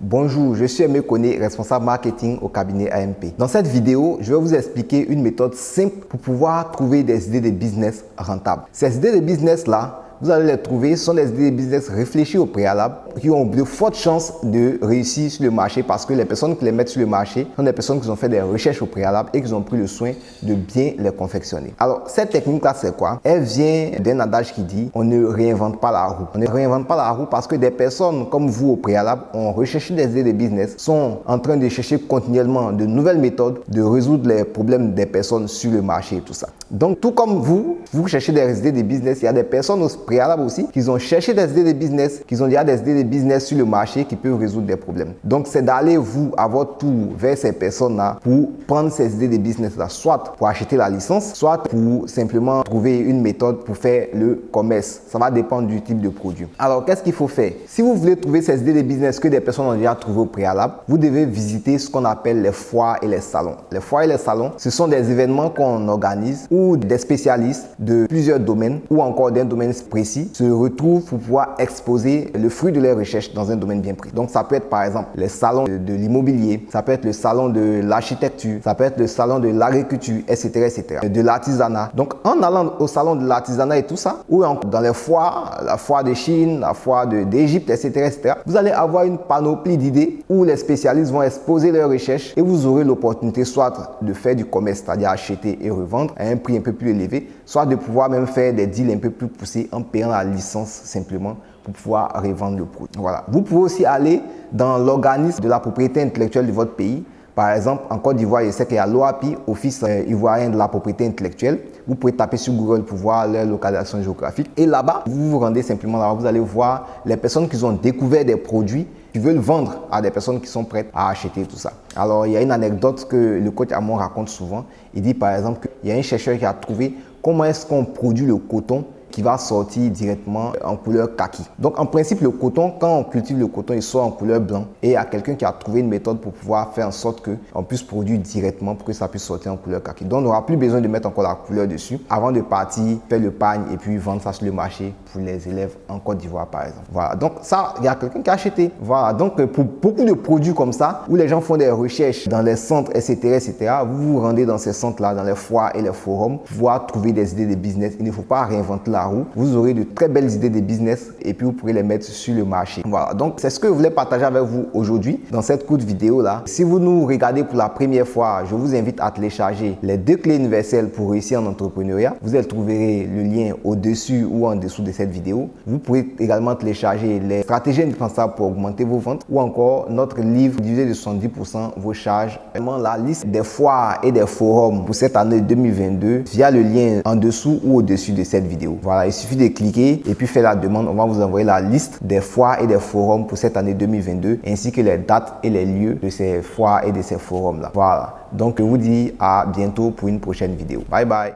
Bonjour, je suis Aimé Koné, responsable marketing au cabinet AMP. Dans cette vidéo, je vais vous expliquer une méthode simple pour pouvoir trouver des idées de business rentables. Ces idées de business là, vous allez les trouver, ce sont des idées de business réfléchies au préalable qui ont de fortes chances de réussir sur le marché parce que les personnes qui les mettent sur le marché sont des personnes qui ont fait des recherches au préalable et qui ont pris le soin de bien les confectionner. Alors, cette technique-là, c'est quoi? Elle vient d'un adage qui dit on ne réinvente pas la roue. On ne réinvente pas la roue parce que des personnes comme vous au préalable ont recherché des idées de business, sont en train de chercher continuellement de nouvelles méthodes de résoudre les problèmes des personnes sur le marché et tout ça. Donc, tout comme vous, vous cherchez des idées de business, il y a des personnes au préalable aussi qui ont cherché des idées de business, qui ont déjà des idées de business sur le marché qui peuvent résoudre des problèmes. Donc, c'est d'aller vous, à votre tour, vers ces personnes-là pour prendre ces idées de business-là, soit pour acheter la licence, soit pour simplement trouver une méthode pour faire le commerce. Ça va dépendre du type de produit. Alors, qu'est-ce qu'il faut faire? Si vous voulez trouver ces idées de business que des personnes ont déjà trouvées au préalable, vous devez visiter ce qu'on appelle les foires et les salons. Les foires et les salons, ce sont des événements qu'on organise où des spécialistes de plusieurs domaines ou encore d'un domaine précis se retrouvent pour pouvoir exposer le fruit de leurs recherches dans un domaine bien pris. Donc, ça peut être par exemple les salons de, l'immobilier, ça peut être le salon de l'architecture, ça peut être le salon de l'agriculture, etc., etc., de l'artisanat. Donc, en allant au salon de l'artisanat et tout ça, ou dans les foires, la foire de Chine, la foire d'Égypte, etc., etc., vous allez avoir une panoplie d'idées où les spécialistes vont exposer leurs recherches et vous aurez l'opportunité soit de faire du commerce, c'est-à-dire acheter et revendre à un prix un peu plus élevé, soit de pouvoir même faire des deals un peu plus poussés en payant la licence simplement pour pouvoir revendre le produit. Voilà. Vous pouvez aussi aller dans l'organisme de la propriété intellectuelle de votre pays. Par exemple, en Côte d'Ivoire, je sais qu'il y a l'OAPI, Office euh, ivoirien de la propriété intellectuelle. Vous pouvez taper sur Google pour voir leur localisation géographique. Et là-bas, vous vous rendez simplement là-bas, vous allez voir les personnes qui ont découvert des produits qui veulent vendre à des personnes qui sont prêtes à acheter tout ça. Alors, il y a une anecdote que le coach Amon raconte souvent. Il dit par exemple qu'il y a un chercheur qui a trouvé comment est-ce qu'on produit le coton qui va sortir directement en couleur kaki. Donc en principe, le coton, quand on cultive le coton, il sort en couleur blanc. Et il y a quelqu'un qui a trouvé une méthode pour pouvoir faire en sorte qu'on puisse produire directement pour que ça puisse sortir en couleur kaki. Donc on n'aura plus besoin de mettre encore la couleur dessus avant de partir faire le pagne et puis vendre ça sur le marché pour les élèves en Côte d'Ivoire par exemple. Voilà, donc ça, il y a quelqu'un qui a acheté. Voilà, donc pour beaucoup de produits comme ça, où les gens font des recherches dans les centres, etc., etc., vous vous rendez dans ces centres-là, dans les foires et les forums, pour pouvoir trouver des idées de business. Il ne faut pas réinventer la vous aurez de très belles idées de business et puis vous pourrez les mettre sur le marché. Voilà, donc c'est ce que je voulais partager avec vous aujourd'hui dans cette courte vidéo là. Si vous nous regardez pour la première fois, je vous invite à télécharger les deux clés universelles pour réussir en entrepreneuriat. Vous trouverez le lien au-dessus ou en dessous de cette vidéo. Vous pourrez également télécharger les stratégies indispensables pour augmenter vos ventes ou encore notre livre divisé de 70% vos charges. Vraiment la liste des foires et des forums pour cette année 2022 via le lien en dessous ou au-dessus de cette vidéo. Voilà, il suffit de cliquer et puis faire la demande. On va vous envoyer la liste des foires et des forums pour cette année 2022 ainsi que les dates et les lieux de ces foires et de ces forums là. Voilà. Donc je vous dis à bientôt pour une prochaine vidéo. Bye bye.